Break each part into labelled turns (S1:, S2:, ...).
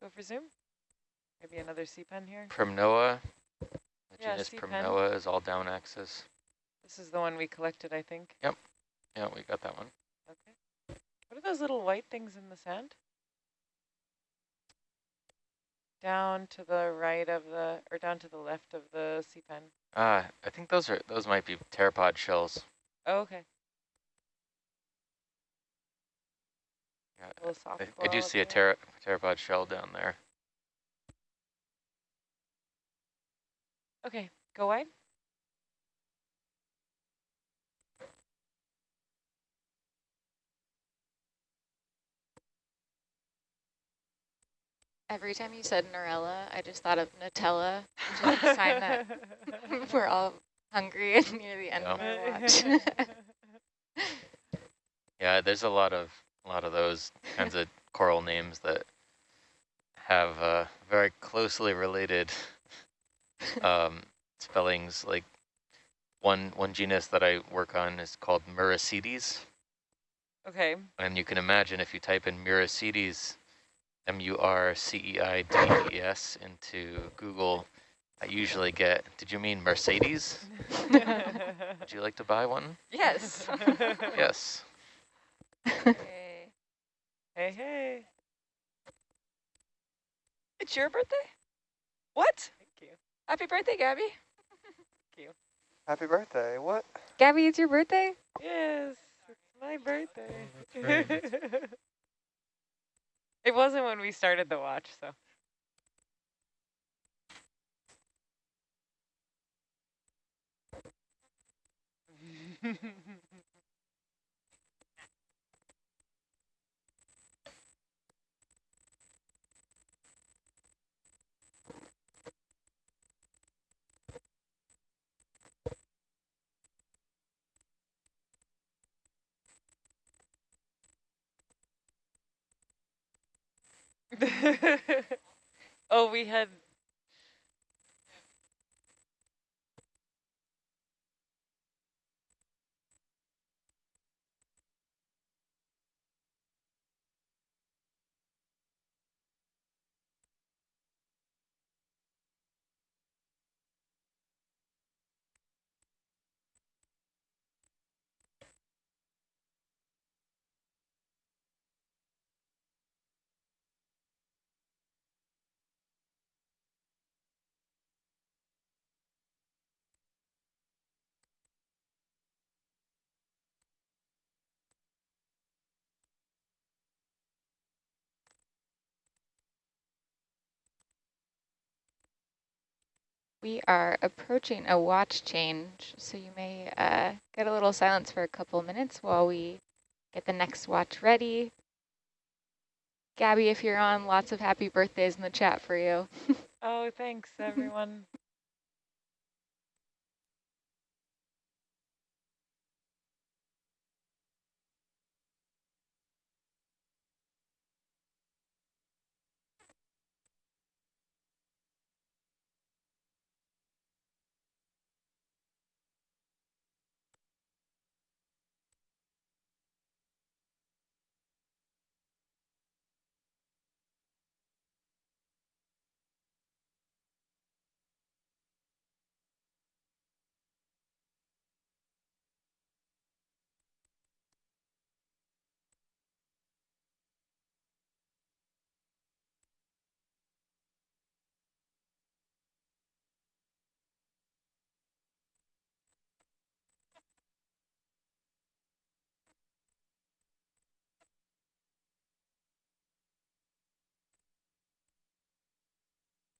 S1: Go for zoom. Maybe another sea pen here.
S2: Primnoa. The
S1: Yeah,
S2: genus. Primnoa is all down axis.
S1: This is the one we collected, I think. Yep.
S2: Yeah, we got that one.
S1: Okay. What are those little white things in the sand? Down to the right of the, or down to the left of the sea pen.
S2: Ah, I think those are those might be pteropod shells.
S1: Oh, okay.
S2: Yeah,
S1: A little soft
S2: I, I do see a
S1: up
S2: pter pteropod shell down there.
S1: Okay, go wide.
S3: Every time you said Narella, I just thought of Nutella, which is a sign that we're all hungry and near the end of our watch.
S2: Yeah, there's a lot of a lot of those kinds of coral names that have uh, very closely related um, spellings. Like one one genus that I work on is called Muriceides,
S1: okay.
S2: and you can imagine if you type in Muriceides, M-U-R-C-E-I-D-E-S into Google, I usually get, did you mean Mercedes? Would you like to buy one?
S3: yes.
S2: Yes.
S3: Yay.
S1: Hey, hey. It's your birthday? What? Thank you.
S3: Happy birthday, Gabby. Thank you.
S4: Happy birthday. What?
S3: Gabby, it's your birthday?
S1: Yes, it's my birthday.
S4: that's
S1: it wasn't when we started the watch, so. oh, we had
S3: We are approaching a watch change, so you may uh, get a little silence for a couple minutes while we get the next watch ready. Gabby, if you're on, lots of happy birthdays in the chat for you.
S1: Oh, thanks, everyone.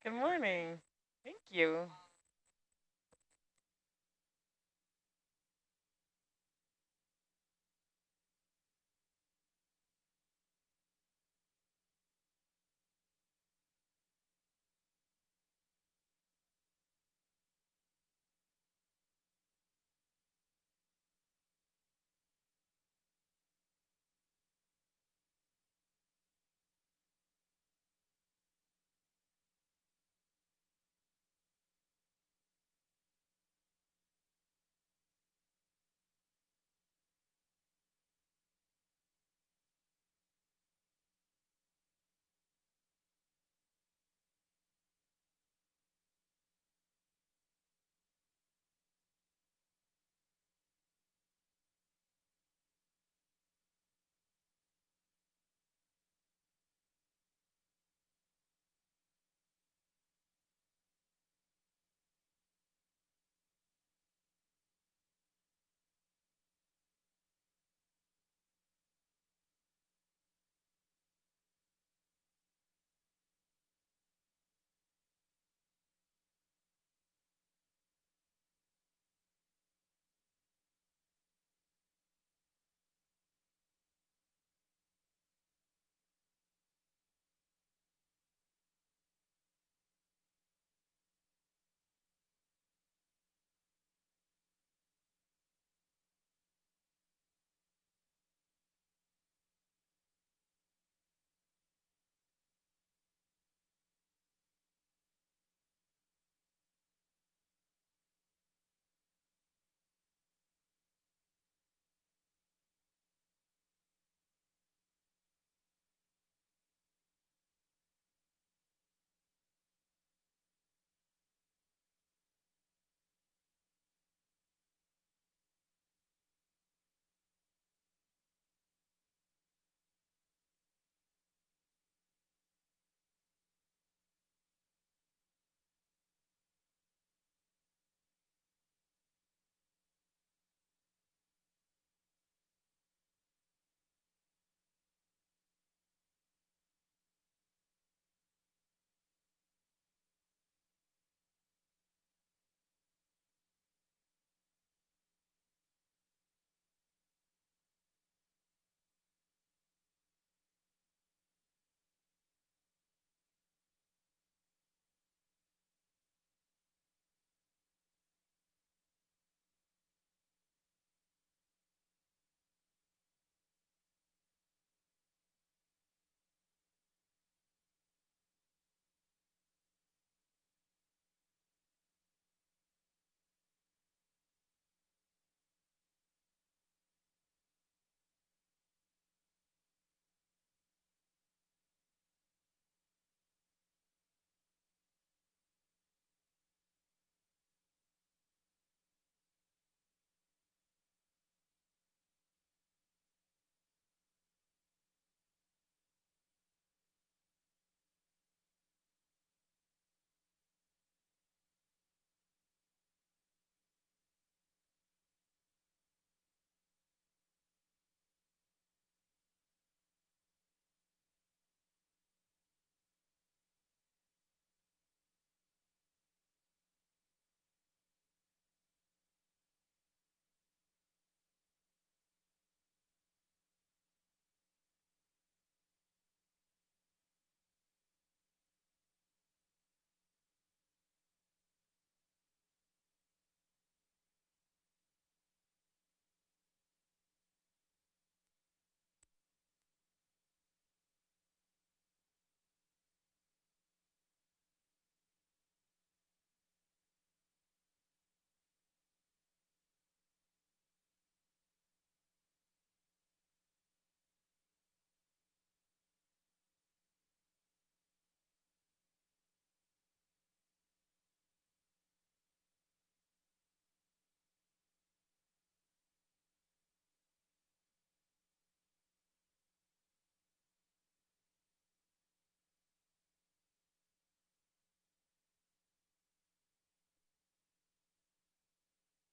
S1: Good morning. Thank you.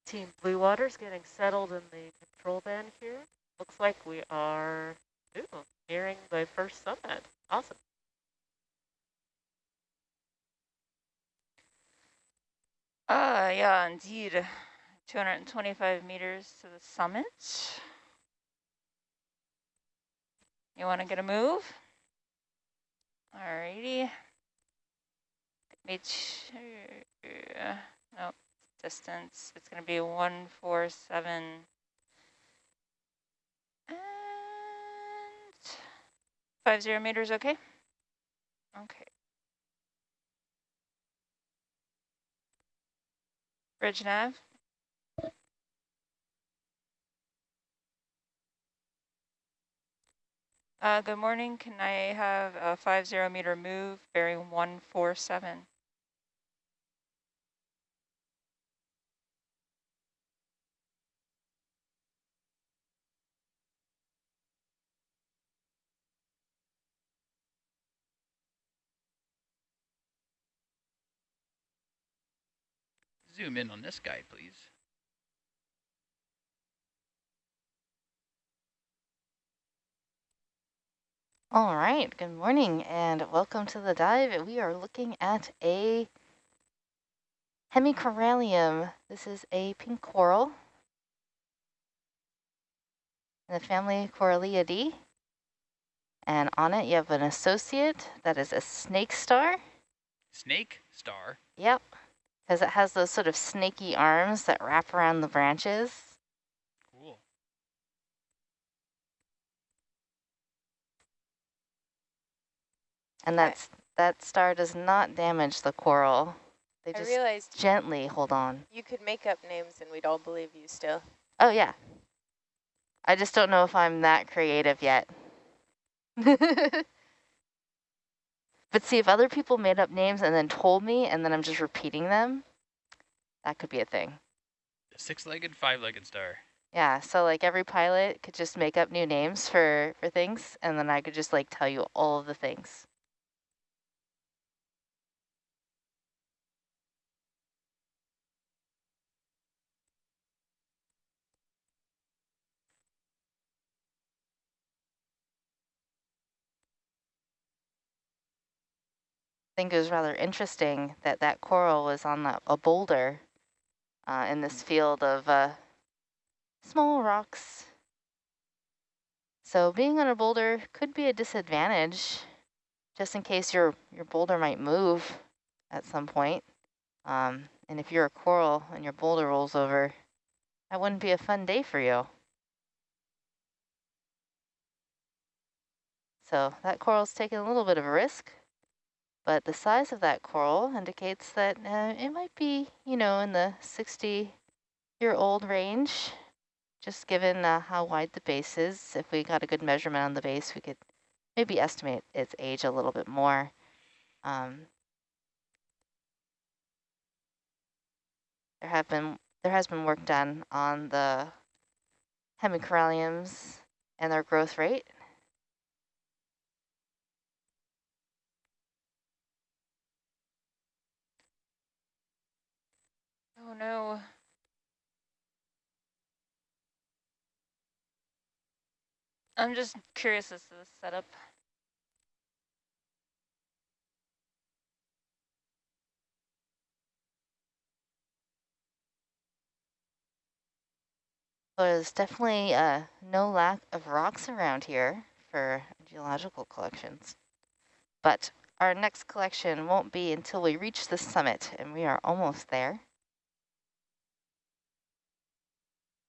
S5: Team Blue Water's getting settled in the control band here. Looks like we are ooh, nearing the first summit. Awesome.
S6: Uh, yeah, indeed. 225 meters to the summit. You want to get a move? Alrighty. Me no, distance. It's going to be 147. And five zero meters, okay? Okay. Bridge nav. Uh, good morning. Can I have a five zero meter move, bearing 147?
S7: Zoom in on this guy, please.
S8: All right, good morning and welcome to the dive. We are looking at a hemicorallium. This is a pink coral in the family Coralliidae. And on it you have an associate that is a snake star.
S7: Snake star?
S8: Yep, because it has those sort of snaky arms that wrap around the branches. Cool. And that's that star does not damage the coral. They
S9: I
S8: just
S9: realized
S8: gently hold on.
S9: you could make up names and we'd all believe you still.
S8: Oh, yeah. I just don't know if I'm that creative yet. but see, if other people made up names and then told me and then I'm just repeating them, that could be a thing.
S7: Six-legged, five-legged star.
S8: Yeah, so like every pilot could just make up new names for, for things and then I could just like tell you all of the things. Think it was rather interesting that that coral was on the, a boulder uh, in this field of uh, small rocks. So being on a boulder could be a disadvantage, just in case your, your boulder might move at some point. Um, and if you're a coral and your boulder rolls over, that wouldn't be a fun day for you. So that coral's taking a little bit of a risk. But the size of that coral indicates that uh, it might be, you know, in the 60-year-old range, just given uh, how wide the base is. If we got a good measurement on the base, we could maybe estimate its age a little bit more. Um, there have been there has been work done on the hemicoralliums and their growth rate.
S6: Oh no. I'm just curious as to the setup.
S8: There's definitely uh, no lack of rocks around here for geological collections. But our next collection won't be until we reach the summit, and we are almost there.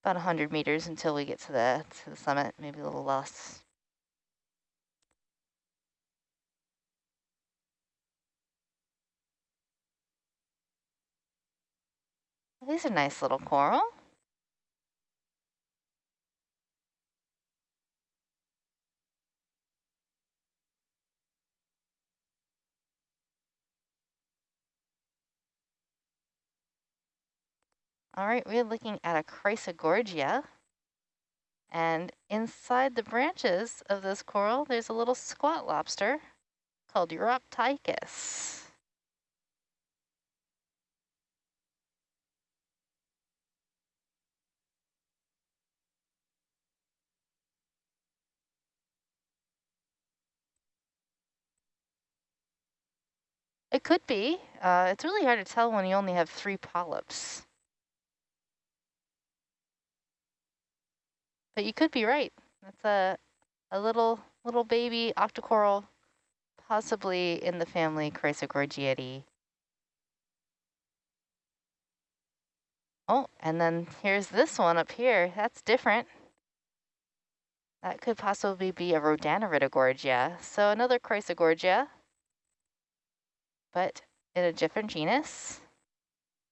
S8: About 100 meters until we get to the, to the summit, maybe a little less. These are nice little coral. All right, we're looking at a Chrysogorgia. And inside the branches of this coral, there's a little squat lobster called Uroptychus. It could be. Uh, it's really hard to tell when you only have three polyps. But you could be right. That's a, a little little baby octocoral, possibly in the family Chrysogorgiidae. Oh, and then here's this one up here. That's different. That could possibly be a Rhodaniridogorgia. So another Chrysogorgia, but in a different genus.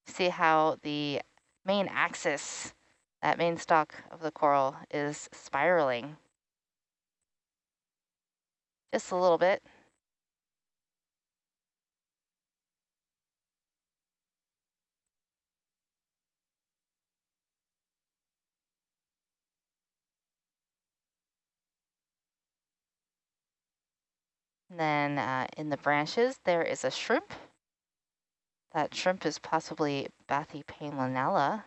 S8: See how the main axis, that main stalk of the coral is spiraling. Just a little bit. And then uh, in the branches, there is a shrimp. That shrimp is possibly Bathypalaemonella.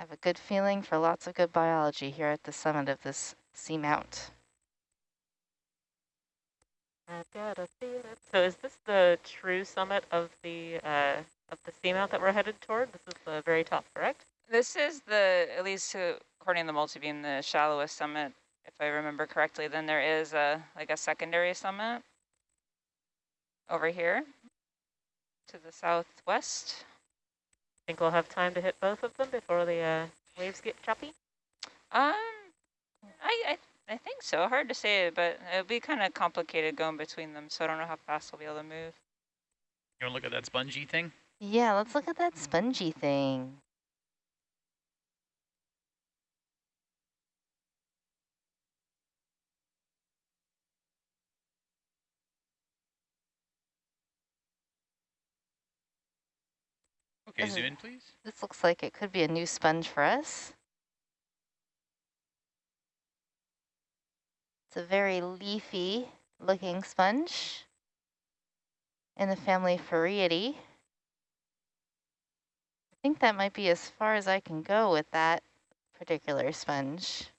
S8: I have a good feeling for lots of good biology here at the summit of this seamount.
S5: I've got a feeling. So is this the true summit of the uh, of the seamount that we're headed toward? This is the very top, correct?
S6: This is the, at least according to the multibeam, the shallowest summit, if I remember correctly. Then there is a like a secondary summit over here to the southwest.
S5: Think we'll have time to hit both of them before the uh, waves get choppy?
S6: Um, I, I I think so. Hard to say, but it'll be kind of complicated going between them, so I don't know how fast we'll be able to move.
S7: You want to look at that spongy thing?
S8: Yeah, let's look at that spongy thing.
S7: Okay, zoom in, please.
S8: This looks like it could be a new sponge for us. It's a very leafy looking sponge in the family Farreidae. I think that might be as far as I can go with that particular sponge.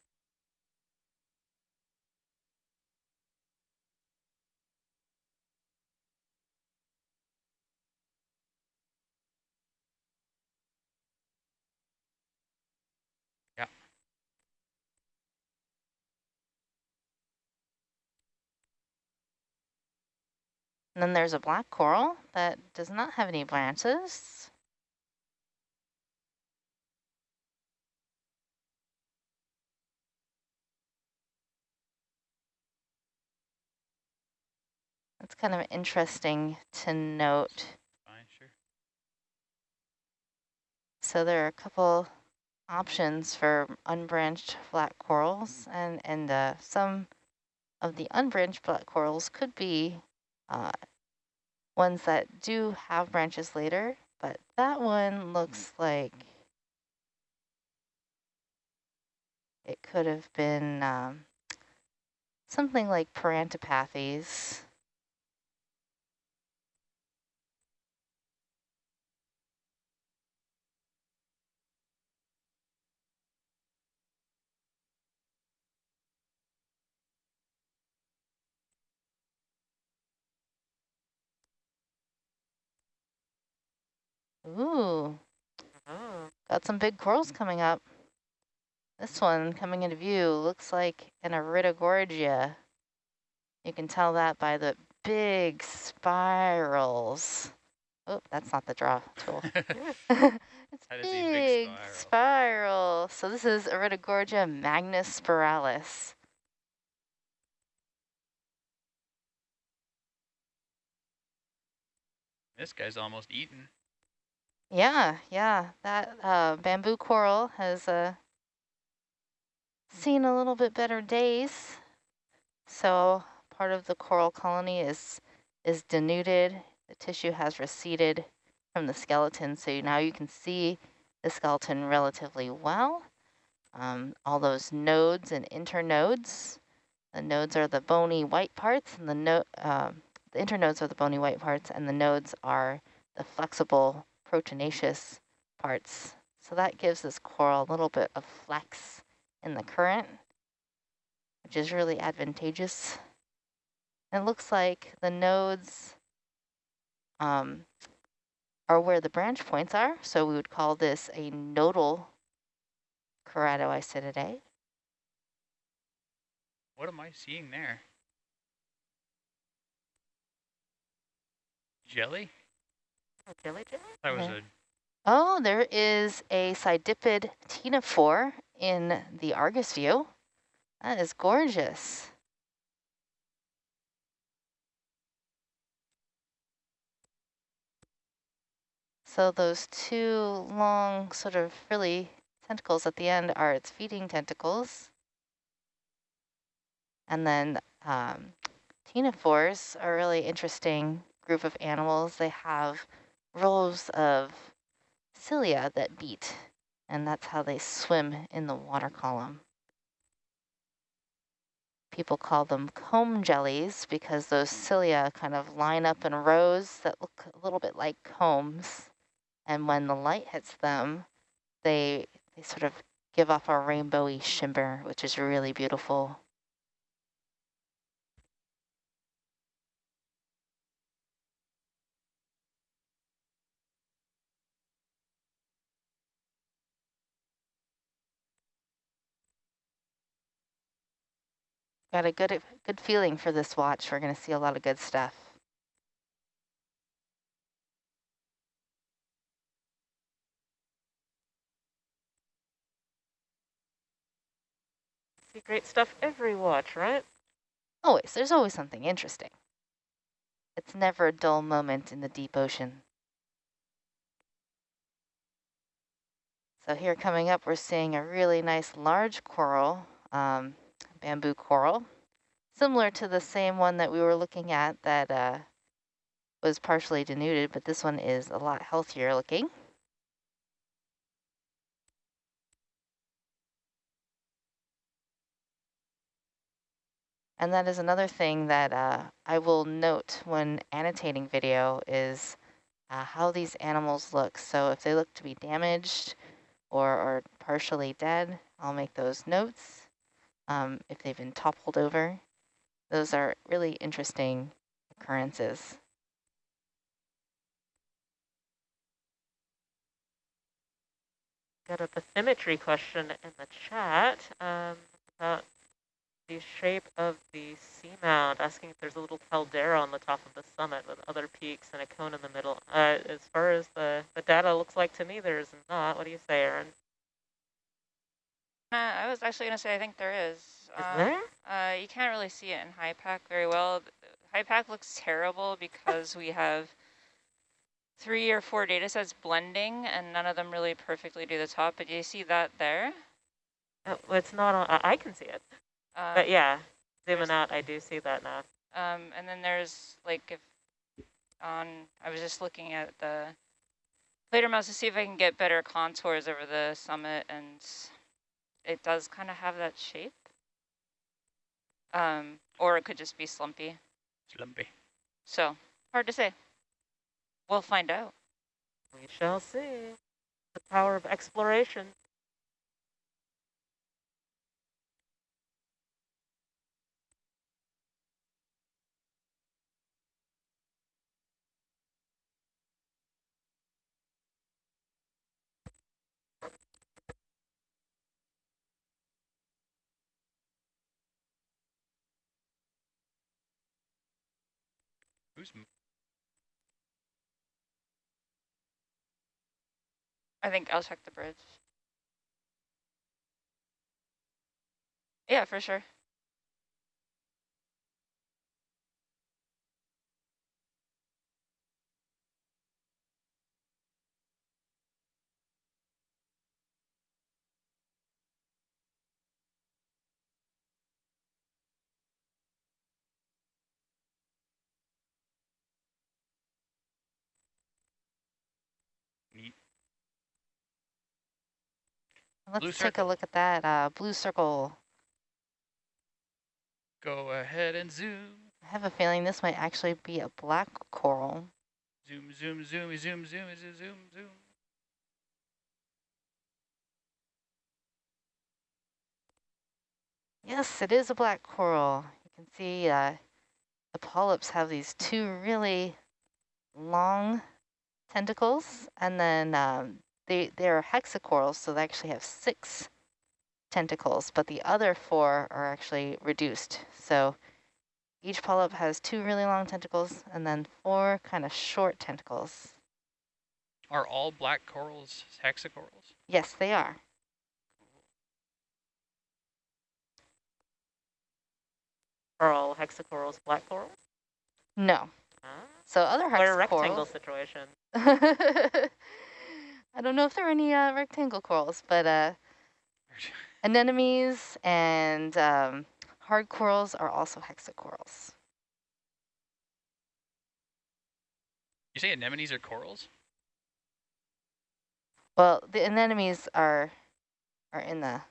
S8: And then there's a black coral that does not have any branches. That's kind of interesting to note.
S7: Fine, sure.
S8: So there are a couple options for unbranched flat corals and, and uh, some of the unbranched flat corals could be uh, ones that do have branches later, but that one looks like it could have been um, something like Parantipathes. Ooh,
S5: Oh,
S8: got some big corals coming up. This one coming into view looks like an Iridogorgia. You can tell that by the big spirals. Oh, that's not the draw tool. it's
S7: a big
S8: big
S7: spiral.
S8: spiral. So this is Iridogorgia magnispiralis.
S7: This guy's almost eaten.
S8: Yeah, yeah, that uh, bamboo coral has uh, seen a little bit better days. So part of the coral colony is is denuded. The tissue has receded from the skeleton, so now you can see the skeleton relatively well. Um, all those nodes and internodes. The nodes are the bony white parts, and the no um the internodes are the bony white parts, and the nodes are the flexible proteinaceous parts. So that gives this coral a little bit of flex in the current, which is really advantageous. It looks like the nodes um, are where the branch points are, so we would call this a nodal keratoisididae.
S7: What am I seeing there? Jelly?
S5: Oh, jelly jelly?
S7: That was
S8: Okay.
S7: a
S8: Oh, there is a Cydippid ctenophore in the Argus view. That is gorgeous. So those two long sort of frilly tentacles at the end are its feeding tentacles. And then um, ctenophores are a really interesting group of animals. They have rows of cilia that beat, and that's how they swim in the water column. People call them comb jellies because those cilia kind of line up in rows that look a little bit like combs. And when the light hits them, they, they sort of give off a rainbowy shimmer, which is really beautiful. Got a good good feeling for this watch. We're going to see a lot of good stuff.
S5: See great stuff every watch, right?
S8: Always, there's always something interesting. It's never a dull moment in the deep ocean. So here coming up, we're seeing a really nice large coral, um, bamboo coral, similar to the same one that we were looking at that uh, was partially denuded, but this one is a lot healthier looking. And that is another thing that uh, I will note when annotating video is uh, how these animals look. So if they look to be damaged or, or partially dead, I'll make those notes. Um, if they've been toppled over, those are really interesting occurrences.
S5: Got a bathymetry question in the chat um, about the shape of the seamount, asking if there's a little caldera on the top of the summit with other peaks and a cone in the middle. Uh, as far as the, the data looks like to me, there's not. What do you say, Aaron?
S6: Uh, I was actually going to say I think there is.
S5: Is
S6: Um,
S5: there?
S6: Uh, you can't really see it in Hypack very well. Hypack looks terrible because we have three or four data sets blending and none of them really perfectly do the top. But do you see that there?
S5: Oh, well, it's not on. I I can see it.
S6: Um,
S5: But yeah, zooming out, I do see that now.
S6: Um, and then there's like if on, I was just looking at the later mouse to see if I can get better contours over the summit and it does kind of have that shape. Um, or it could just be slumpy.
S7: slumpy.
S6: So hard to say. We'll find out.
S5: We shall see. The power of exploration.
S7: Who's
S6: I think I'll check the bridge. Yeah, for sure.
S7: neat?
S8: Let's
S7: Blue
S8: take a look at that uh, blue circle.
S7: Go ahead and zoom.
S8: I have a feeling this might actually be a black coral.
S7: Zoom, zoom, zoom, zoom, zoom, zoom, zoom, zoom.
S8: Yes, it is a black coral. You can see uh, the polyps have these two really long tentacles, and then um, they, they're hexacorals, so they actually have six tentacles, but the other four are actually reduced. So each polyp has two really long tentacles and then four kind of short tentacles.
S7: Are all black corals hexacorals?
S8: Yes, they are.
S5: Are all hexacorals black corals?
S8: No.
S5: Ah,
S8: So other
S5: or a rectangle
S8: hexacorals.
S5: situation.
S8: I don't know if there are any uh, rectangle corals, but uh, anemones and um, hard corals are also hexacorals.
S7: You say anemones are corals?
S8: Well, the anemones are are in the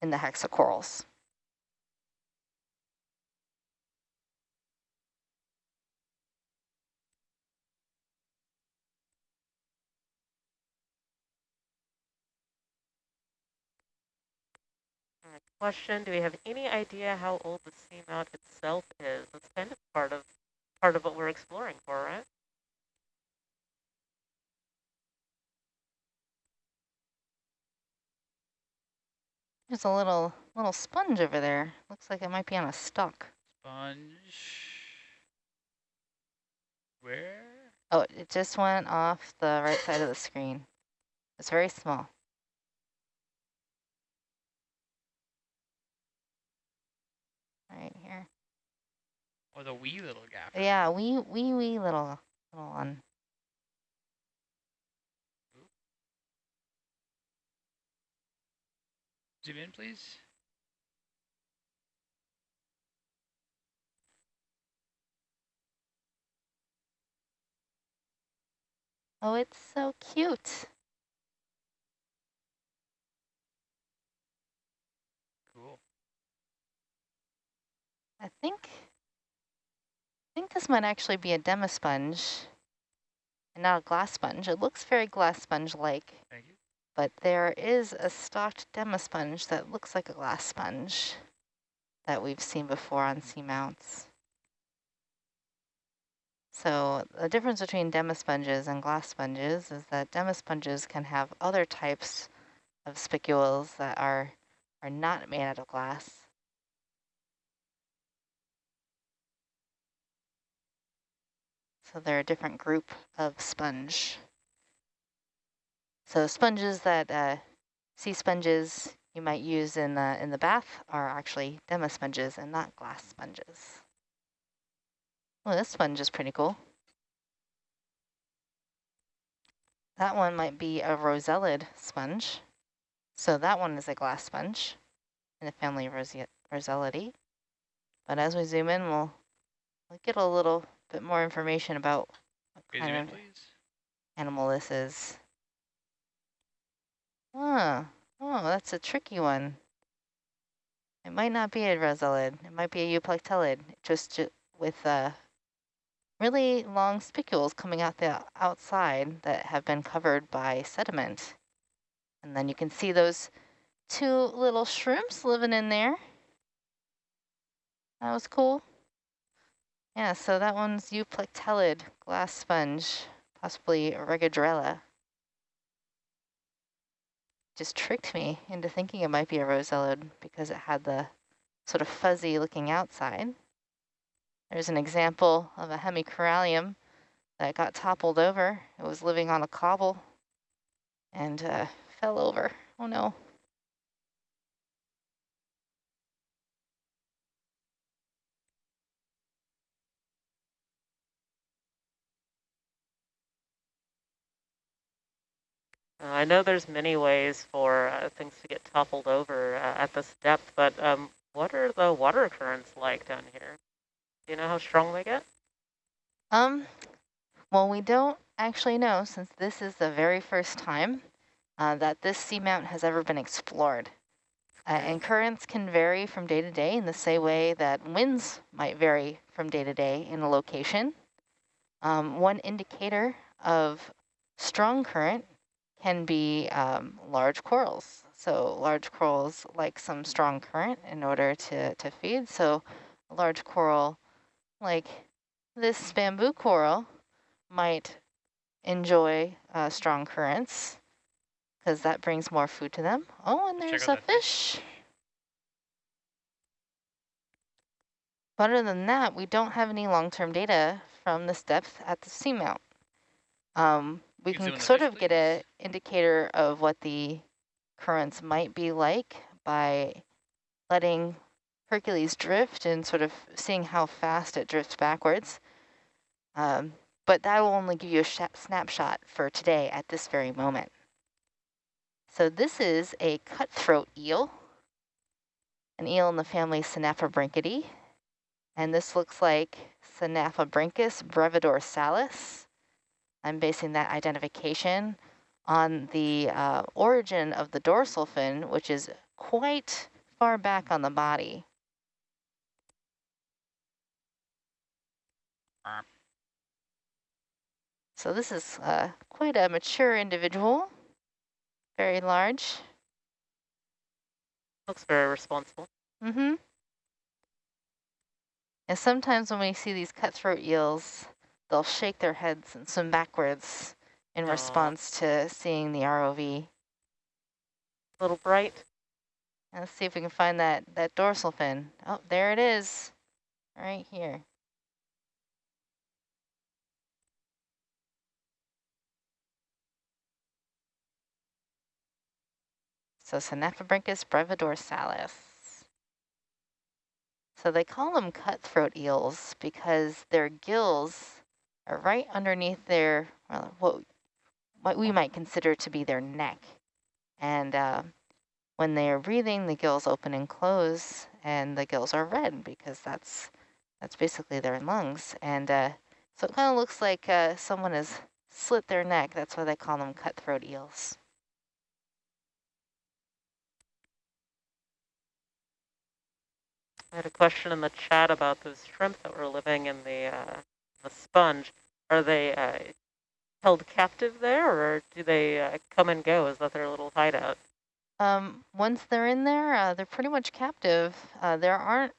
S8: in the hexacorals.
S5: Uh, question, do we have any idea how old the seamount itself is? That's kind of part of part of what we're exploring for, right?
S8: There's a little little sponge over there. Looks like it might be on a stalk.
S7: Sponge. Where?
S8: Oh, it just went off the right side of the screen. It's very small. Right here.
S7: Oh, the wee little gap.
S8: Yeah, wee wee wee little little one.
S7: Zoom in, please.
S8: Oh, it's so cute.
S7: Cool.
S8: I think I think this might actually be a demosponge and not a glass sponge. It looks very glass sponge-like,
S7: Thank you.
S8: but there is a stalked demosponge that looks like a glass sponge that we've seen before on seamounts. So the difference between demosponges and glass sponges is that demosponges can have other types of spicules that are are not made out of glass. So they're a different group of sponge. So sponges that uh, sea sponges you might use in the in the bath are actually demosponges and not glass sponges. Well, this sponge is pretty cool. That one might be a rosellid sponge. So that one is a glass sponge in the family Rosellidae. But as we zoom in, we'll, we'll get a little bit more information about what
S7: in,
S8: kind of
S7: please.
S8: animal this is. Ah, oh, that's a tricky one. It might not be a rosellid. It might be a euplectellid, just ju with uh, really long spicules coming out the outside that have been covered by sediment. And then you can see those two little shrimps living in there. That was cool. Yeah, so that one's euplectellid glass sponge, possibly Regadrella. Just tricked me into thinking it might be a rosellid because it had the sort of fuzzy looking outside. There's an example of a hemicorallium that got toppled over. It was living on a cobble and uh, fell over. Oh no.
S5: I know there's many ways for uh, things to get toppled over uh, at this depth, but um, what are the water currents like down here? Do you know how strong they get?
S8: Um, well, we don't actually know since this is the very first time uh, that this seamount has ever been explored. Uh, and currents can vary from day to day in the same way that winds might vary from day to day in a location. Um, one indicator of strong current can be um, large corals. So large corals like some strong current in order to, to feed. So a large coral like this bamboo coral might enjoy uh, strong currents because that brings more food to them. Oh, and there's a
S7: fish.
S8: fish. But other than that, we don't have any long-term data from this depth at the seamount. Um, we
S7: can zoom
S8: can
S7: in the
S8: sort of get a
S7: please.
S8: indicator of what the currents might be like by letting Hercules drift and sort of seeing how fast it drifts backwards. Um, but that will only give you a snapshot for today at this very moment. So this is a cutthroat eel, an eel in the family Synaphobranchidae. And this looks like Synaphobranchus brevidorsalis. I'm basing that identification on the uh, origin of the dorsal fin, which is quite far back on the body. So this is uh, quite a mature individual, very large.
S5: Looks very responsible.
S8: Mm-hmm. And sometimes when we see these cutthroat eels, they'll shake their heads and swim backwards in
S5: Aw.
S8: response to seeing the ROV.
S5: A little bright.
S8: And let's see if we can find that, that dorsal fin. Oh, there it is, right here. So Synaphobranchus brevidorsalis. So they call them cutthroat eels because their gills are right underneath their, well, what, what we might consider to be their neck. And uh, when they are breathing, the gills open and close, and the gills are red because that's that's basically their lungs. And uh, so it kind of looks like uh, someone has slit their neck. That's why they call them cutthroat eels.
S5: I had a question in the chat about those shrimp that were living in the uh, the sponge. Are they uh, held captive there, or do they uh, come and go? Is that their little hideout?
S8: Um, once they're in there, uh, they're pretty much captive. Uh, there aren't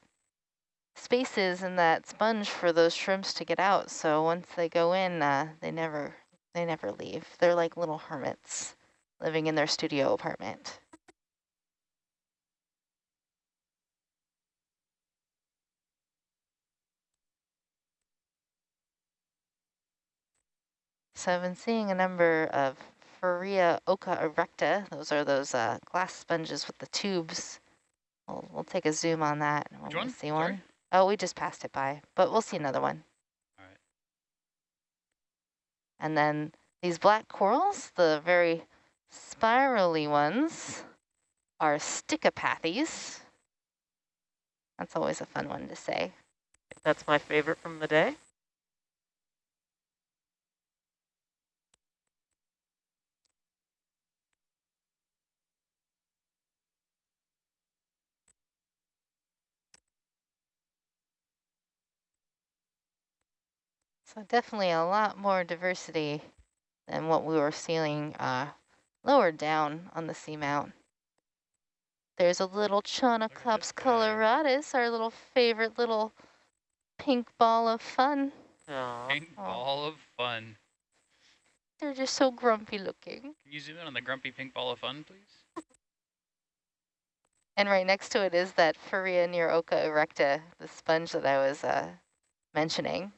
S8: spaces in that sponge for those shrimps to get out. So once they go in, uh, they never they never leave. They're like little hermits living in their studio apartment. So I've been seeing a number of Farrea occa erecta. Those are those uh, glass sponges with the tubes. We'll, we'll take a zoom on that when
S7: Which
S8: we
S7: one?
S8: see
S7: Sorry?
S8: one. Oh, we just passed it by, but we'll see another one.
S7: All right.
S8: And then these black corals, the very spirally ones, are Stichopathes. That's always a fun one to say.
S5: That's my favorite from the day.
S8: So definitely a lot more diversity than what we were seeing uh, lower down on the seamount. There's a little Chaunacops
S7: this guy.
S8: coloratus, our little favorite little pink ball of fun.
S5: Aw.
S7: Pink ball of fun.
S8: They're just so grumpy looking.
S7: Can you zoom in on the grumpy pink ball of fun, please?
S8: And right next to it is that Farrea neuroca erecta, the sponge that I was uh, mentioning.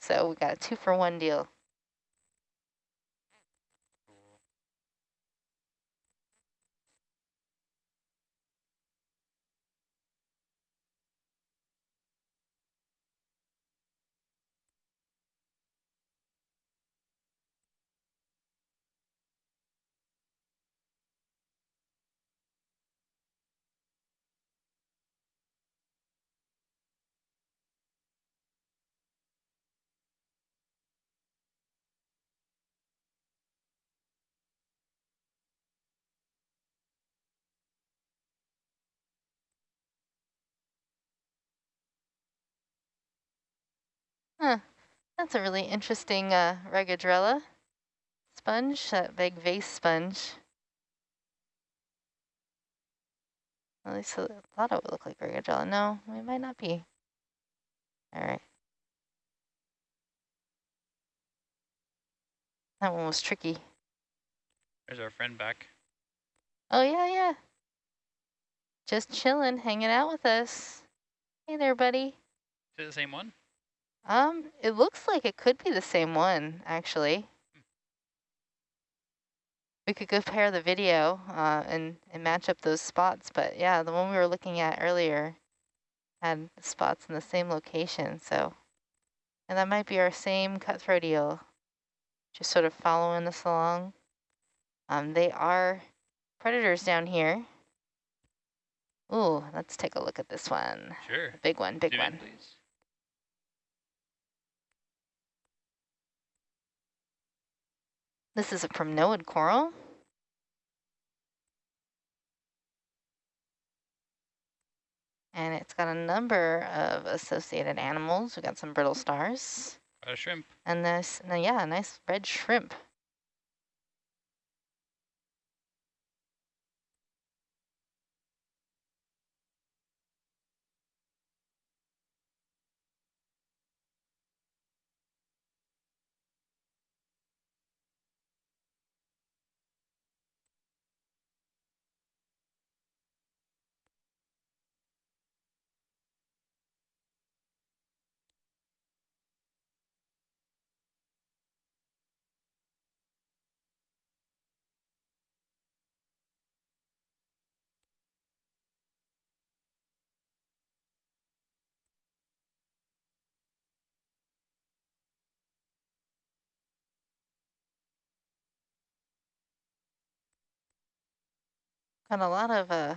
S8: So we got a two for one deal. That's a really interesting uh, Regadrella sponge, that big vase sponge. At least I thought it would look like Regadrella. No, it might not be. All right. That one was tricky.
S7: There's our friend back.
S8: Oh, yeah, yeah. Just chilling, hanging out with us. Hey there, buddy.
S7: Is it the same one?
S8: Um, it looks like it could be the same one, actually. We could compare the video uh, and, and match up those spots, but yeah, the one we were looking at earlier had spots in the same location, so. And that might be our same cutthroat eel, just sort of following this along. Um, they are predators down here. Ooh, let's take a look at this one.
S7: Sure.
S8: Big one, big
S7: in,
S8: one. This is a primnoid coral. And it's got a number of associated animals. We've got some brittle stars.
S7: A shrimp.
S8: And this, yeah, a nice red shrimp. Got a lot of uh,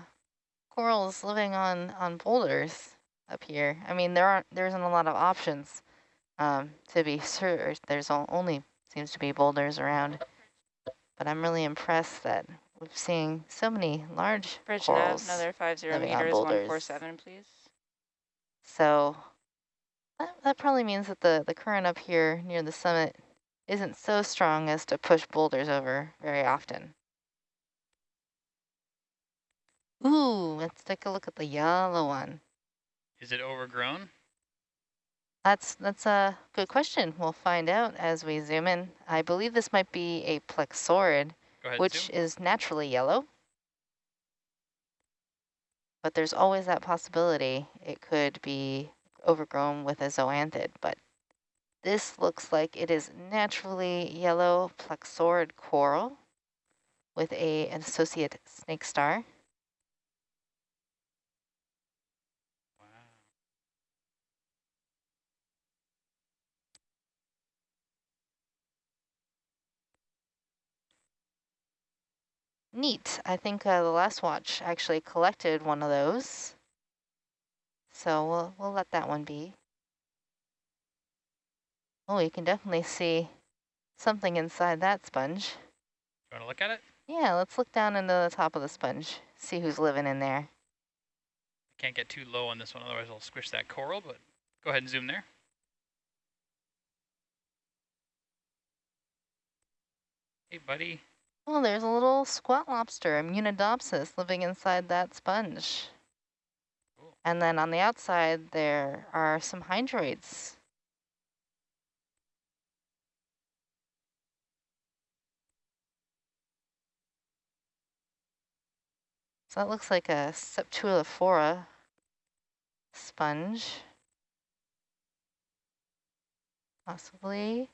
S8: corals living on, on boulders up here. I mean, there aren't, there isn't a lot of options um, to be sure. There's only seems to be boulders around. But I'm really impressed that we're seeing so many large
S6: Bridge nav,
S8: corals.
S6: another five zero
S8: living on
S6: meters, one four seven, please.
S8: So that, that probably means that the, the current up here near the summit isn't so strong as to push boulders over very often. Ooh, let's take a look at the yellow one.
S7: Is it overgrown?
S8: That's that's a good question. We'll find out as we zoom in. I believe this might be a plexaurid,
S7: ahead,
S8: which
S7: zoom.
S8: is naturally yellow. But there's always that possibility it could be overgrown with a zoanthid. But this looks like it is naturally yellow plexaurid coral with a, an associate snake star. Neat. I think uh, the last watch actually collected one of those. So we'll, we'll let that one be. Oh, you can definitely see something inside that sponge.
S7: You want to look at it?
S8: Yeah, let's look down into the top of the sponge, see who's living in there.
S7: I can't get too low on this one, otherwise I'll squish that coral, but go ahead and zoom there. Hey, buddy.
S8: Oh, there's a little squat lobster, Munidopsis, living inside that sponge.
S7: Cool.
S8: And then on the outside, there are some hydroids. So that looks like a Sceptrulophora sponge. Possibly.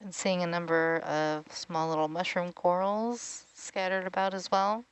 S8: Been seeing a number of small little mushroom corals scattered about as well.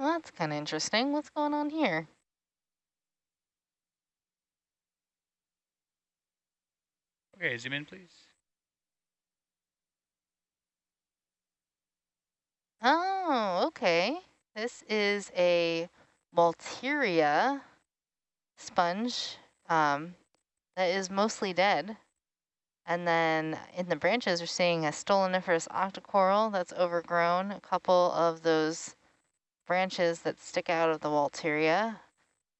S8: Well, that's kind of interesting. What's going on here?
S7: Okay, zoom in, please.
S8: Oh, okay. This is a Walteria sponge um, that is mostly dead. And then in the branches, we're seeing a stoloniferous octocoral that's overgrown, a couple of those branches that stick out of the Walteria.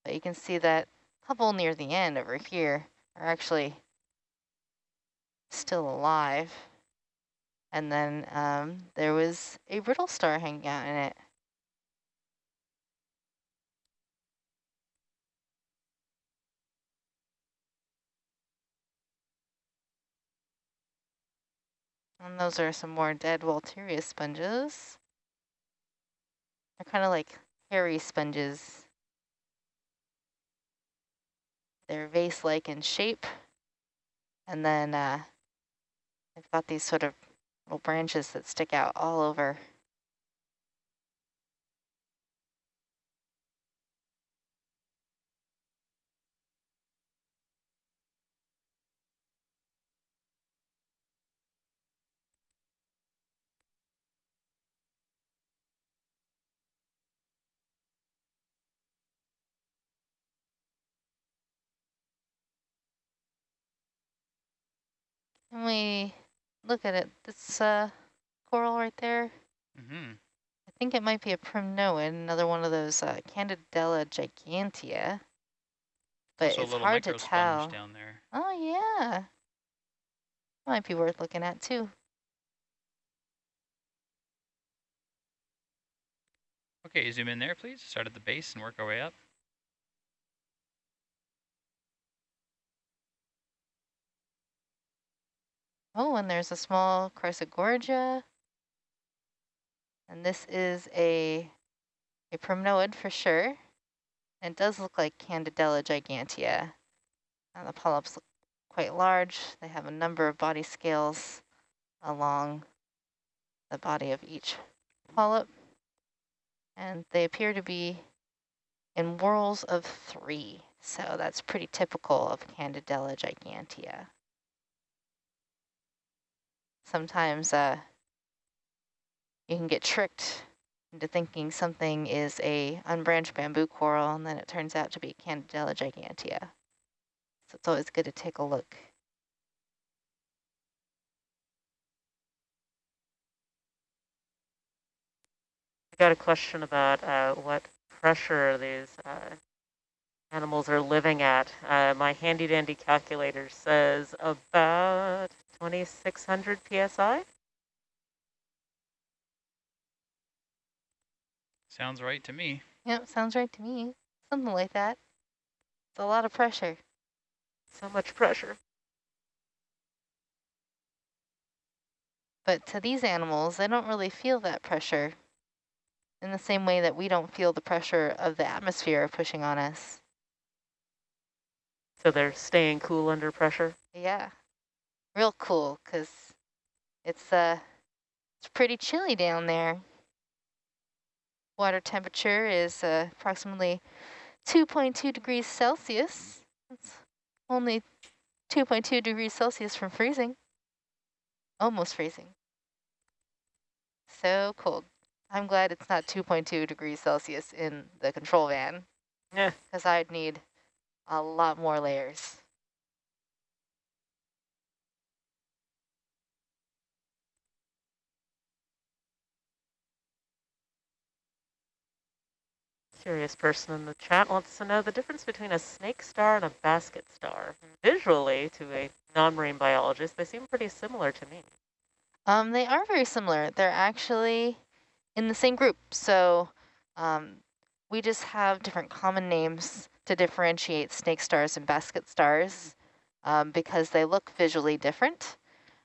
S8: But you can see that couple near the end over here are actually still alive. And then um, there was a brittle star hanging out in it. And those are some more dead Walteria sponges. They're kind of like hairy sponges. They're vase-like in shape. And then uh, they've got these sort of little branches that stick out all over. When we look at it, this uh, coral right there,
S7: Mm-hmm.
S8: I think it might be a primnoid, another one of those uh, Candidella gigantea. But
S7: Also a
S8: it's
S7: little
S8: hard to tell.
S7: down there.
S8: Oh, yeah. Might be worth looking at, too.
S7: Okay, zoom in there, please. Start at the base and work our way up.
S8: Oh, and there's a small Chrysogorgia. And this is a, a primnoid for sure. And it does look like Candidella gigantea. And the polyps look quite large. They have a number of body scales along the body of each polyp. And they appear to be in whorls of three. So that's pretty typical of Candidella gigantea. Sometimes uh, you can get tricked into thinking something is a unbranched bamboo coral, and then it turns out to be Candidella gigantea. So it's always good to take a look.
S5: I got a question about uh, what pressure these uh, animals are living at. Uh, my handy dandy calculator says about 2600 psi.
S7: Sounds right to me.
S8: Yep, sounds right to me. Something like that. It's a lot of pressure.
S5: So much pressure.
S8: But to these animals, they don't really feel that pressure in the same way that we don't feel the pressure of the atmosphere pushing on us.
S5: So they're staying cool under pressure.
S8: Yeah, real cool because it's uh it's pretty chilly down there. Water temperature is uh, approximately 2.2 degrees Celsius. It's only 2.2 degrees Celsius from freezing. Almost freezing. So cold. I'm glad it's not 2.2 degrees Celsius in the control van
S5: Yeah.
S8: because I'd need a lot more layers.
S5: Curious person in the chat wants to know the difference between a snake star and a basket star. Visually, to a non-marine biologist, they seem pretty similar to me.
S8: Um, they are very similar. They're actually in the same group. So um, we just have different common names to differentiate snake stars and basket stars um, because they look visually different.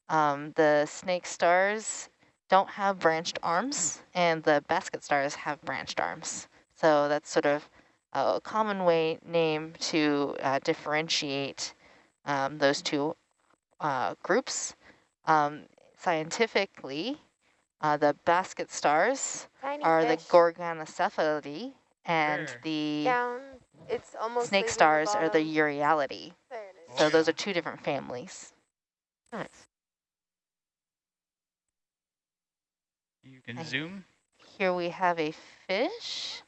S8: Um, the snake stars don't have branched arms and the basket stars have branched arms. So that's sort of a common way name to uh, differentiate um, those two uh, groups. Um, scientifically, Uh, the basket stars
S9: Tiny
S8: are the
S9: fish
S8: Gorgonocephalidae, and
S7: Sure.
S8: the
S9: down. It's almost
S8: snake
S9: leaving
S8: stars are the
S9: bottom.
S8: Euryalidae.
S9: There.
S8: So those are two different families.
S5: Nice.
S7: You can
S8: I-
S7: zoom.
S8: Here we have a fish.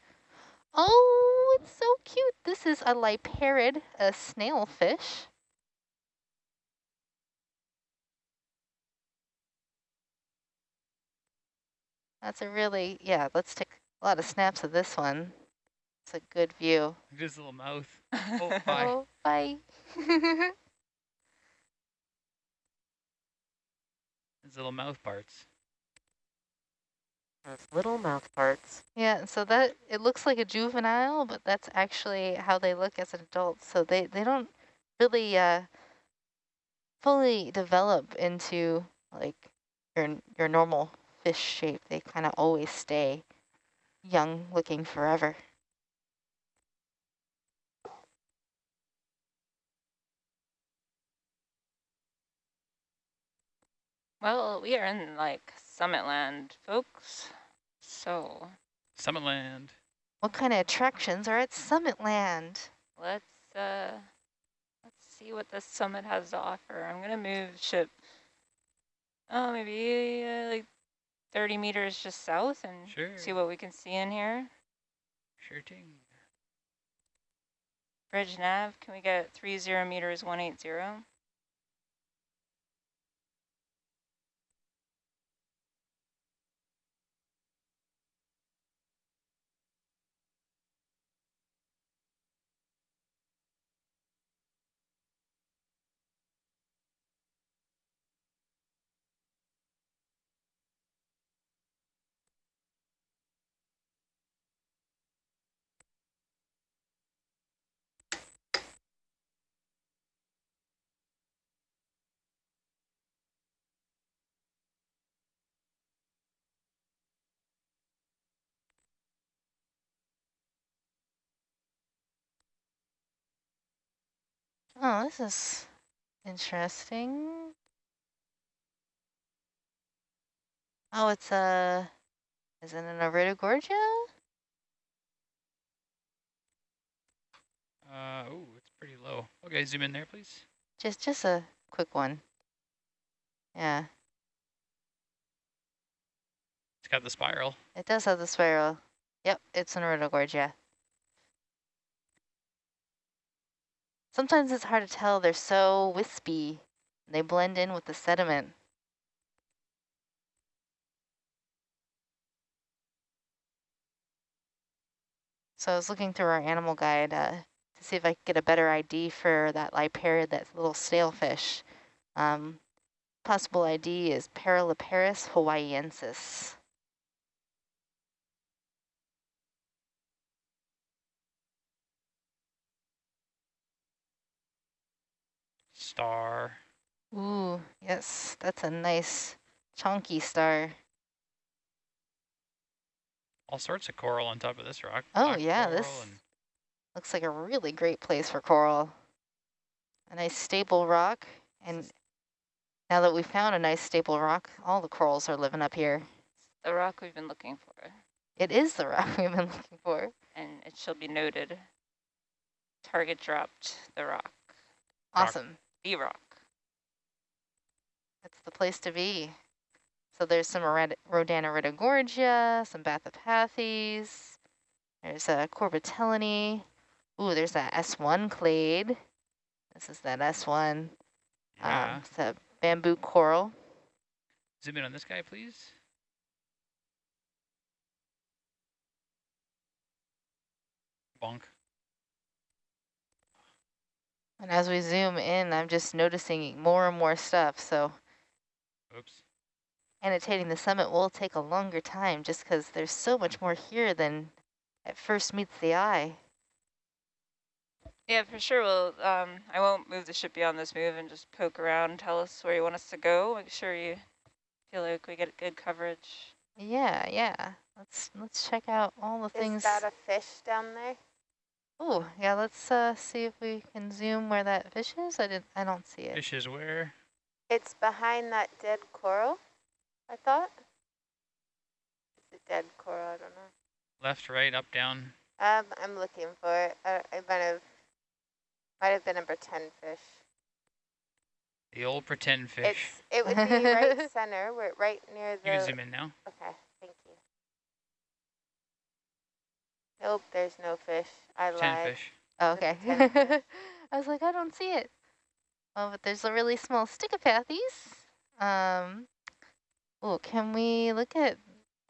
S8: Oh, it's so cute. This is a liparid, a snail fish. That's a really, yeah, let's take a lot of snaps of this one. It's a good view.
S7: Look at his little mouth. Oh, bye.
S8: Oh, bye.
S7: His little mouth parts.
S5: Those little mouth parts.
S8: Yeah, so that, it looks like a juvenile, but that's actually how they look as an adult. So they, they don't really uh, fully develop into like your, your normal fish shape. They kind of always stay young looking forever.
S6: Well, we are in like summit land, folks. So
S7: Summitland.
S8: What kind of attractions are at Summitland?
S6: Let's uh let's see what the summit has to offer. I'm gonna move ship oh maybe uh, like 30 meters just south and
S7: Sure.
S6: see what we can see in here.
S7: Sure thing.
S6: Bridge nav, can we get 30 meters 180?
S8: Oh, this is interesting. Oh, it's a, isn't it an Iridogorgia?
S7: Uh, oh, it's pretty low. Okay, zoom in there, please.
S8: Just, just a quick one. Yeah,
S7: It's got the spiral.
S8: it does have the spiral. Yep, it's an Iridogorgia. Sometimes it's hard to tell. They're so wispy. They blend in with the sediment. So I was looking through our animal guide uh, to see if I could get a better ID for that liparid, that little snailfish. Um, possible ID is Paraliparis hawaiiensis.
S7: Star.
S8: Ooh, yes, that's a nice chunky star.
S7: All sorts of coral on top of this rock.
S8: Oh,
S7: Black
S8: yeah, this- Looks like a really great place for coral. A nice stable rock. And now that we've found a nice stable rock, all the corals are living up here.
S6: The rock we've been looking for,
S8: It is the rock we've been looking for.
S6: and it shall be noted. Target dropped the rock,
S7: Rock.
S8: Awesome.
S6: Rock.
S8: That's the place to be. So there's some Rod- Rhodaniridogorgia, some Bathypathes. There's a Corbitellinae. Ooh, there's that S1 clade. This is that S1.
S7: yeah.
S8: Um, it's a bamboo coral.
S7: Zoom in on this guy, please. Bonk.
S8: And as we zoom in, I'm just noticing more and more stuff. So
S7: Oops.
S8: annotating the summit will take a longer time just because there's so much more here than at first meets the eye.
S6: Yeah, for sure. Well, um, I won't move the ship beyond this move and just poke around. Tell us where you want us to go. Make sure you feel like we get good coverage.
S8: Yeah, yeah. Let's let's check out all the
S9: Is
S8: things.
S9: Is that a fish down there?
S8: Oh, yeah. Let's uh, see if we can zoom where that fish is. I didn't. I don't see it.
S7: Fish is where?
S9: It's behind that dead coral, I thought. Is it dead coral. I don't know.
S7: Left, right, up, down.
S9: Um, I'm looking for it. Uh, I might have, might have been a pretend fish.
S7: The old pretend fish.
S9: It's it would be right center. We're right near
S7: you can
S9: the.
S7: zoom in now.
S9: Okay, thank you. Nope, there's no fish. I
S7: Pretend
S9: lied.
S7: fish.
S8: Oh, okay.
S9: pretend fish.
S8: I was like, I don't see it. Oh, but there's a really small Stichopathes. Um, oh, can we look at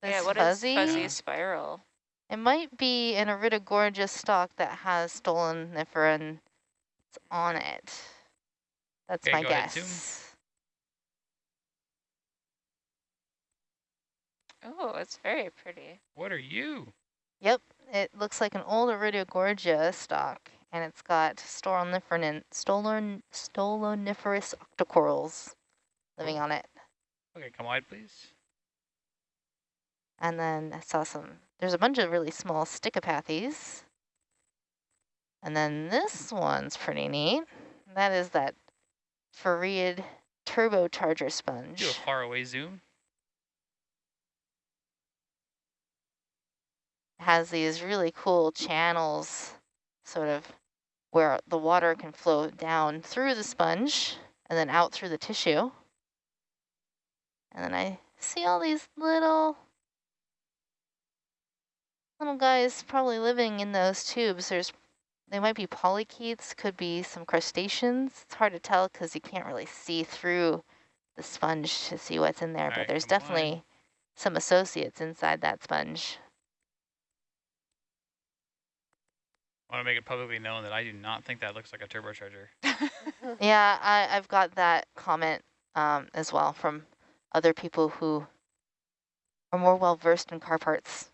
S8: this
S6: yeah, what is
S8: fuzzy?
S6: fuzzy spiral?
S8: It might be an Iridogorgia stalk that has stoloniferans on it. That's
S7: Okay,
S8: my
S7: go ahead, zoom.
S8: guess.
S6: Oh, it's very pretty.
S7: What are you?
S8: Yep, it looks like an old Iridogorgia stock, and it's got stolon, stoloniferous octocorals living oh. on it.
S7: Okay, come wide, please.
S8: And then I saw some, there's a bunch of really small Stichopathes. And then this one's pretty neat. That is that Farreid turbocharger sponge.
S7: Do a far away zoom.
S8: Has these really cool channels sort of where the water can flow down through the sponge and then out through the tissue. And then I see all these little little guys probably living in those tubes. There's they might be polychaetes, could be some crustaceans. It's hard to tell because you can't really see through the sponge to see what's in there,
S7: All
S8: but there's
S7: come on.
S8: definitely some associates inside that sponge.
S7: I want to make it publicly known that I do not think that looks like a turbocharger.
S8: Yeah, I, I've got that comment um, as well from other people who are more well versed in car parts.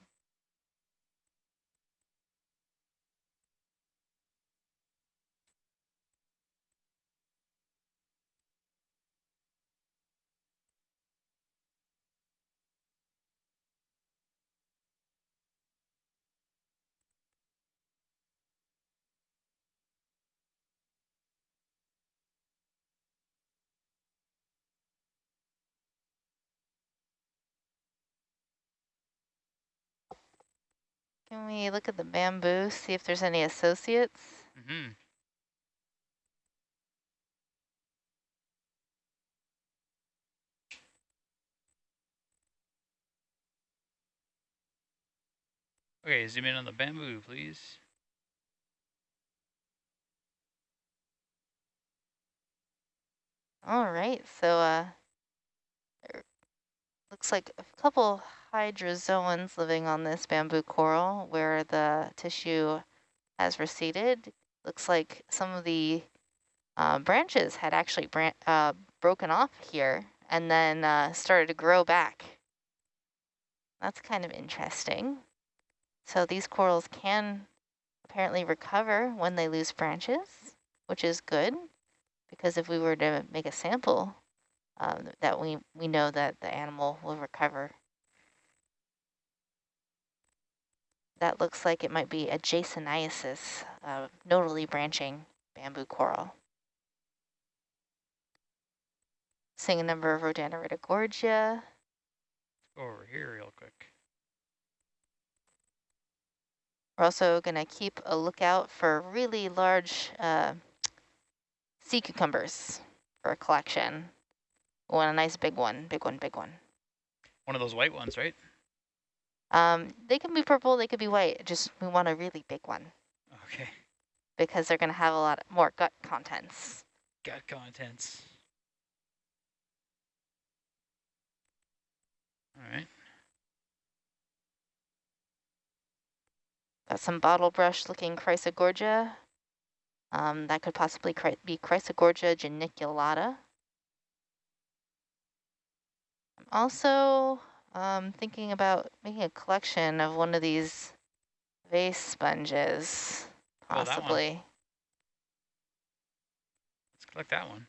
S8: Can we look at the bamboo, see if there's any associates?
S7: Mm-hmm. Okay, zoom in on the bamboo, please.
S8: All right, so uh, looks like a couple hydrozoans living on this bamboo coral where the tissue has receded. Looks like some of the uh, branches had actually bran uh, broken off here and then uh, started to grow back. That's kind of interesting. So these corals can apparently recover when they lose branches, which is good because if we were to make a sample, um, that we, we know that the animal will recover. That looks like it might be a Jasonisis, uh, nodally branching bamboo coral. Seeing a number of Rhodaniridogorgia.
S7: Go over here real quick.
S8: We're also going to keep a lookout for really large uh, sea cucumbers for a collection. We want a nice big one, big one, big one.
S7: One of those white ones, right?
S8: Um, they can be purple, they could be white. Just we want a really big one
S7: Okay.
S8: because they're going to have a lot more gut contents.
S7: Gut contents. All right.
S8: Got some bottle brush looking Chrysogorgia. Um, that could possibly be Chrysogorgia geniculata. I'm also um, thinking about making a collection of one of these vase sponges,
S7: Oh,
S8: possibly.
S7: Let's collect that one.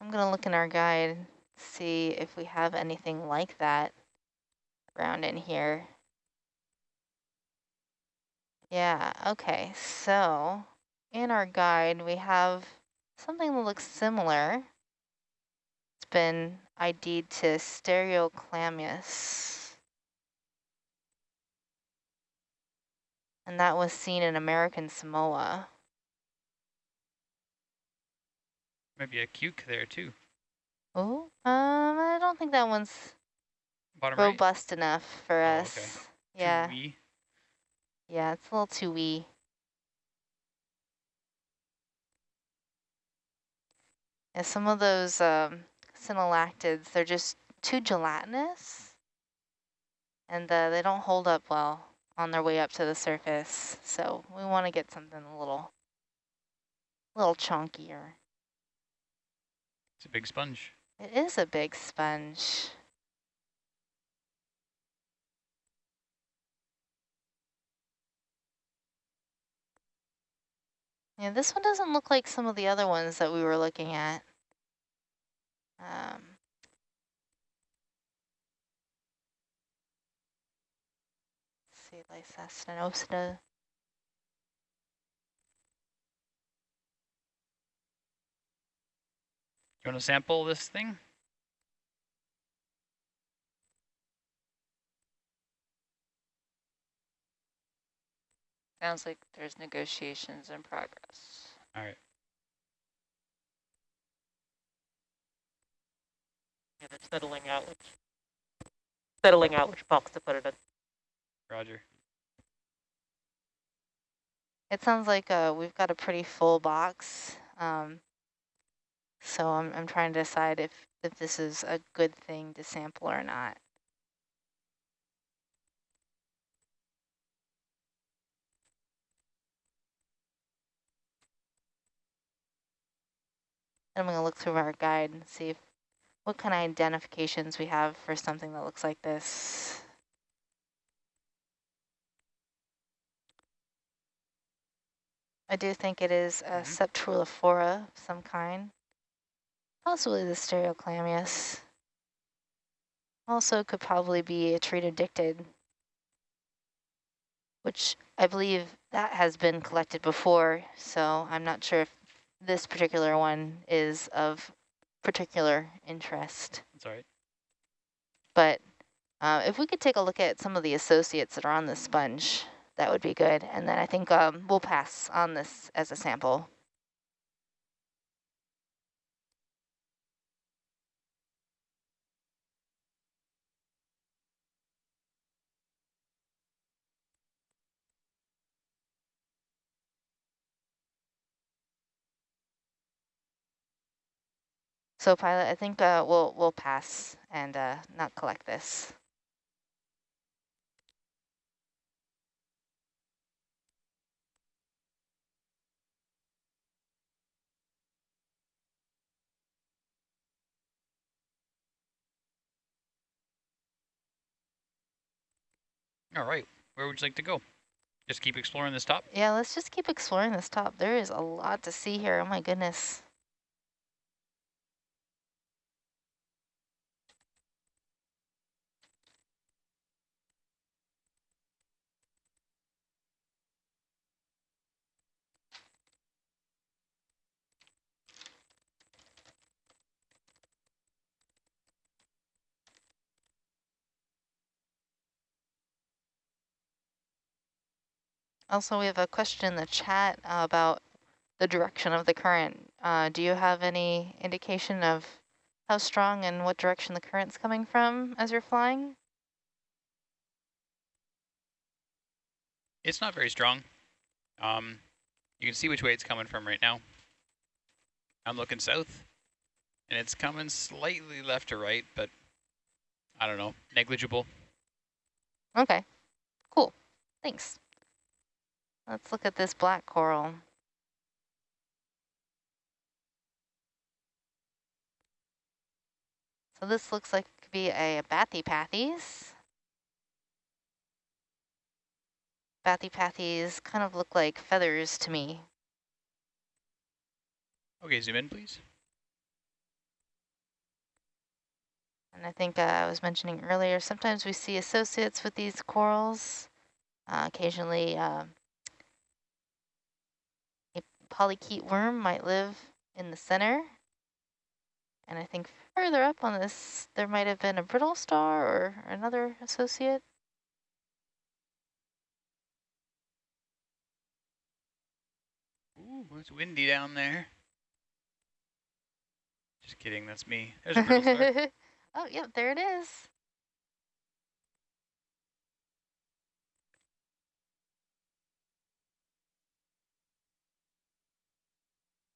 S8: I'm going to look in our guide, see if we have anything like that around in here. Yeah, okay, so in our guide, we have something that looks similar. Been ID'd to Stereochlamis. And that was seen in American Samoa.
S7: Maybe a cuke there too.
S8: Oh, um, I don't think that one's
S7: Bottom right.
S8: robust enough for
S7: Oh,
S8: us.
S7: okay.
S8: Yeah,
S7: Too
S8: yeah, it's a little too wee. Yeah, some of those um, synallactids, they're just too gelatinous, and uh, they don't hold up well on their way up to the surface. So we want to get something a little, little chunkier.
S7: It's a big sponge.
S8: It is a big sponge. Yeah, this one doesn't look like some of the other ones that we were looking at. Um, see, Lysastenosta.
S7: You want to sample this thing?
S6: Sounds like there's negotiations in progress.
S7: All right.
S5: Yeah, they're settling out which settling out which box to put it in.
S7: Roger.
S8: It sounds like uh, we've got a pretty full box. Um, so I'm, I'm trying to decide if, if this is a good thing to sample or not. I'm going to look through our guide and see if, what kind of identifications we have for something that looks like this. I do think it is a
S7: Mhm.
S8: Sceptrulophora of some kind. Possibly the Stereochlamis. Also could probably be a tretodictyid, which I believe that has been collected before, so I'm not sure if this particular one is of particular interest.
S7: That's all right.
S8: But uh, if we could take a look at some of the associates that are on the sponge, that would be good. And then I think um, we'll pass on this as a sample. So pilot, I think uh, we'll we'll pass and uh, not collect this.
S7: All right. Where would you like to go? Just keep exploring this top?
S8: Yeah, let's just keep exploring this top. There is a lot to see here. Oh my goodness. Also, we have a question in the chat about the direction of the current. Uh, do you have any indication of how strong and what direction the current's coming from as you're flying?
S7: It's not very strong. Um, you can see which way it's coming from right now. I'm looking south, and it's coming slightly left to right, but I don't know, negligible.
S8: Okay, cool, thanks. Let's look at this black coral. So this looks like it could be a Bathypathes. Bathypathes kind of look like feathers to me.
S7: Okay, zoom in, please.
S8: And I think uh, I was mentioning earlier, sometimes we see associates with these corals. Uh, occasionally, uh, polychaete worm might live in the center. And I think further up on this, there might have been a brittle star or another associate.
S7: Ooh, it's windy down there. Just kidding, that's me. There's a brittle star.
S8: oh, yep, there it is.